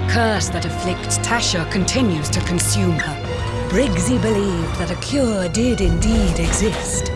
The curse that afflicts Tasha continues to consume her. Briggsy believed that a cure did indeed exist.